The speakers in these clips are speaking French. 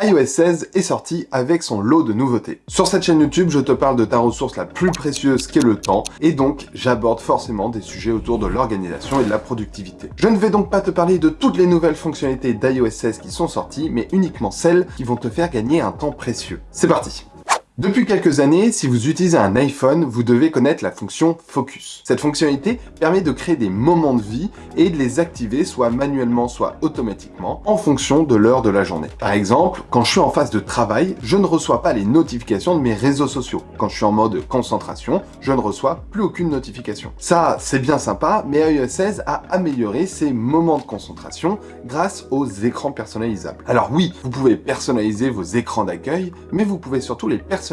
iOS 16 est sorti avec son lot de nouveautés. Sur cette chaîne YouTube, je te parle de ta ressource la plus précieuse qu'est le temps, et donc j'aborde forcément des sujets autour de l'organisation et de la productivité. Je ne vais donc pas te parler de toutes les nouvelles fonctionnalités d'iOS 16 qui sont sorties, mais uniquement celles qui vont te faire gagner un temps précieux. C'est parti depuis quelques années, si vous utilisez un iPhone, vous devez connaître la fonction Focus. Cette fonctionnalité permet de créer des moments de vie et de les activer soit manuellement, soit automatiquement, en fonction de l'heure de la journée. Par exemple, quand je suis en phase de travail, je ne reçois pas les notifications de mes réseaux sociaux. Quand je suis en mode concentration, je ne reçois plus aucune notification. Ça, c'est bien sympa, mais iOS 16 a amélioré ces moments de concentration grâce aux écrans personnalisables. Alors oui, vous pouvez personnaliser vos écrans d'accueil, mais vous pouvez surtout les personnaliser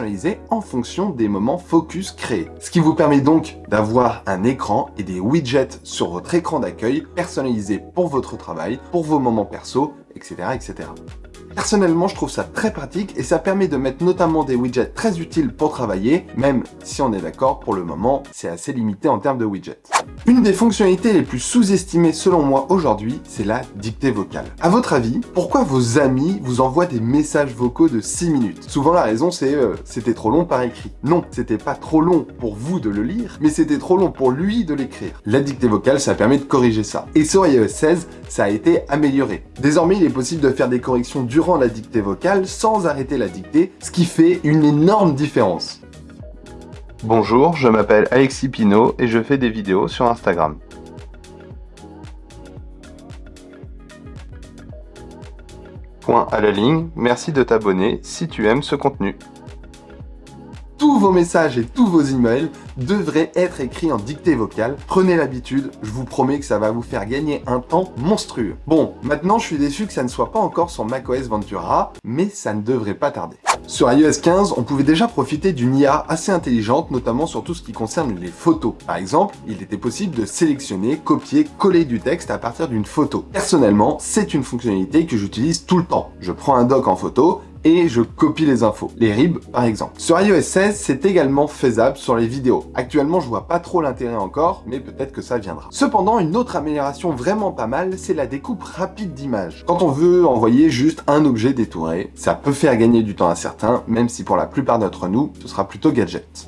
en fonction des moments focus créés. Ce qui vous permet donc d'avoir un écran et des widgets sur votre écran d'accueil personnalisés pour votre travail, pour vos moments perso, etc. etc. Personnellement, je trouve ça très pratique et ça permet de mettre notamment des widgets très utiles pour travailler, même si on est d'accord, pour le moment, c'est assez limité en termes de widgets. Une des fonctionnalités les plus sous-estimées selon moi aujourd'hui, c'est la dictée vocale. À votre avis, pourquoi vos amis vous envoient des messages vocaux de 6 minutes? Souvent la raison c'est euh, c'était trop long par écrit. Non, c'était pas trop long pour vous de le lire, mais c'était trop long pour lui de l'écrire. La dictée vocale, ça permet de corriger ça. Et sur iOS 16, ça a été amélioré. Désormais, il est possible de faire des corrections la dictée vocale sans arrêter la dictée, ce qui fait une énorme différence. Bonjour, je m'appelle Alexis Pinault et je fais des vidéos sur Instagram. Point à la ligne, merci de t'abonner si tu aimes ce contenu tous vos messages et tous vos emails devraient être écrits en dictée vocale. Prenez l'habitude, je vous promets que ça va vous faire gagner un temps monstrueux. Bon, maintenant je suis déçu que ça ne soit pas encore sur macOS Ventura, mais ça ne devrait pas tarder. Sur iOS 15, on pouvait déjà profiter d'une IA assez intelligente, notamment sur tout ce qui concerne les photos. Par exemple, il était possible de sélectionner, copier, coller du texte à partir d'une photo. Personnellement, c'est une fonctionnalité que j'utilise tout le temps. Je prends un doc en photo et je copie les infos, les ribs par exemple. Sur iOS 16, c'est également faisable sur les vidéos. Actuellement, je vois pas trop l'intérêt encore, mais peut-être que ça viendra. Cependant, une autre amélioration vraiment pas mal, c'est la découpe rapide d'images. Quand on veut envoyer juste un objet détouré, ça peut faire gagner du temps à certains, même si pour la plupart d'entre nous, ce sera plutôt gadget.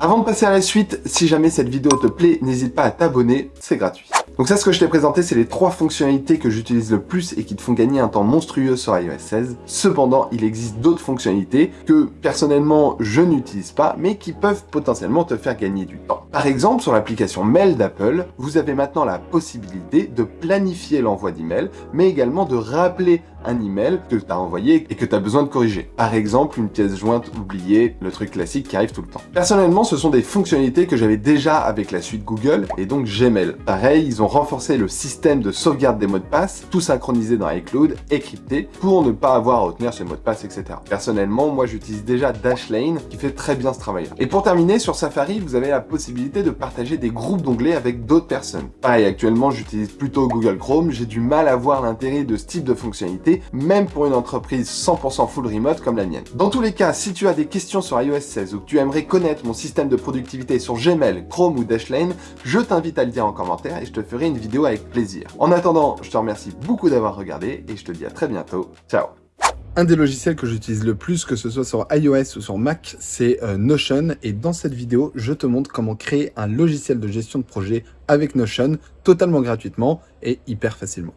Avant de passer à la suite, si jamais cette vidéo te plaît, n'hésite pas à t'abonner, c'est gratuit. Donc ça, ce que je t'ai présenté, c'est les trois fonctionnalités que j'utilise le plus et qui te font gagner un temps monstrueux sur iOS 16. Cependant, il existe d'autres fonctionnalités que, personnellement, je n'utilise pas, mais qui peuvent potentiellement te faire gagner du temps. Par exemple, sur l'application Mail d'Apple, vous avez maintenant la possibilité de planifier l'envoi d'emails, mais également de rappeler un email que tu as envoyé et que tu as besoin de corriger. Par exemple, une pièce jointe oubliée, le truc classique qui arrive tout le temps. Personnellement, ce sont des fonctionnalités que j'avais déjà avec la suite Google et donc Gmail. Pareil, ils ont renforcé le système de sauvegarde des mots de passe, tout synchronisé dans iCloud et crypté pour ne pas avoir à retenir ces mots de passe, etc. Personnellement, moi j'utilise déjà Dashlane qui fait très bien ce travail. Et pour terminer, sur Safari, vous avez la possibilité de partager des groupes d'onglets avec d'autres personnes. Pareil, actuellement j'utilise plutôt Google Chrome, j'ai du mal à voir l'intérêt de ce type de fonctionnalité, même pour une entreprise 100% full remote comme la mienne. Dans tous les cas, si tu as des questions sur iOS 16 ou que tu aimerais connaître mon système de productivité sur Gmail, Chrome ou Dashlane, je t'invite à le dire en commentaire et je te ferai une vidéo avec plaisir. En attendant, je te remercie beaucoup d'avoir regardé et je te dis à très bientôt. Ciao un des logiciels que j'utilise le plus, que ce soit sur iOS ou sur Mac, c'est euh, Notion. Et dans cette vidéo, je te montre comment créer un logiciel de gestion de projet avec Notion, totalement gratuitement et hyper facilement.